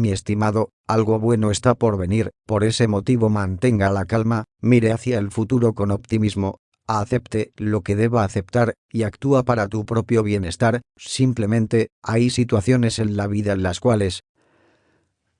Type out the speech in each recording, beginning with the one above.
mi estimado, algo bueno está por venir, por ese motivo mantenga la calma, mire hacia el futuro con optimismo, acepte lo que deba aceptar, y actúa para tu propio bienestar, simplemente, hay situaciones en la vida en las cuales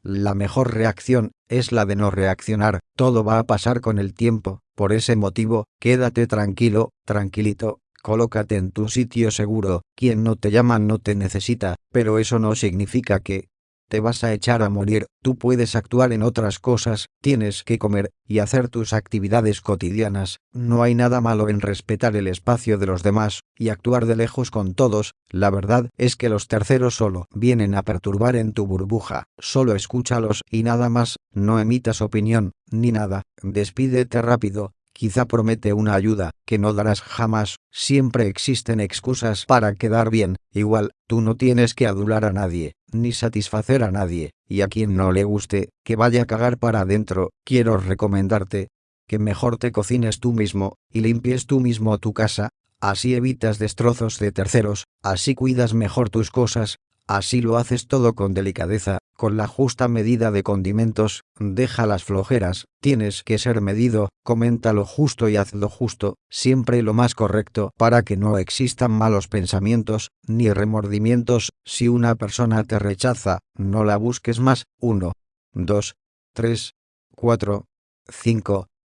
la mejor reacción es la de no reaccionar, todo va a pasar con el tiempo, por ese motivo, quédate tranquilo, tranquilito, colócate en tu sitio seguro, quien no te llama no te necesita, pero eso no significa que, te vas a echar a morir, tú puedes actuar en otras cosas, tienes que comer, y hacer tus actividades cotidianas, no hay nada malo en respetar el espacio de los demás, y actuar de lejos con todos, la verdad es que los terceros solo vienen a perturbar en tu burbuja, solo escúchalos y nada más, no emitas opinión, ni nada, despídete rápido, quizá promete una ayuda, que no darás jamás, siempre existen excusas para quedar bien, igual, tú no tienes que adular a nadie, ni satisfacer a nadie, y a quien no le guste, que vaya a cagar para adentro, quiero recomendarte, que mejor te cocines tú mismo, y limpies tú mismo tu casa, así evitas destrozos de terceros, así cuidas mejor tus cosas, Así lo haces todo con delicadeza, con la justa medida de condimentos, deja las flojeras, tienes que ser medido, comenta lo justo y haz lo justo, siempre lo más correcto para que no existan malos pensamientos, ni remordimientos, si una persona te rechaza, no la busques más, 1, 2, 3, 4, 5,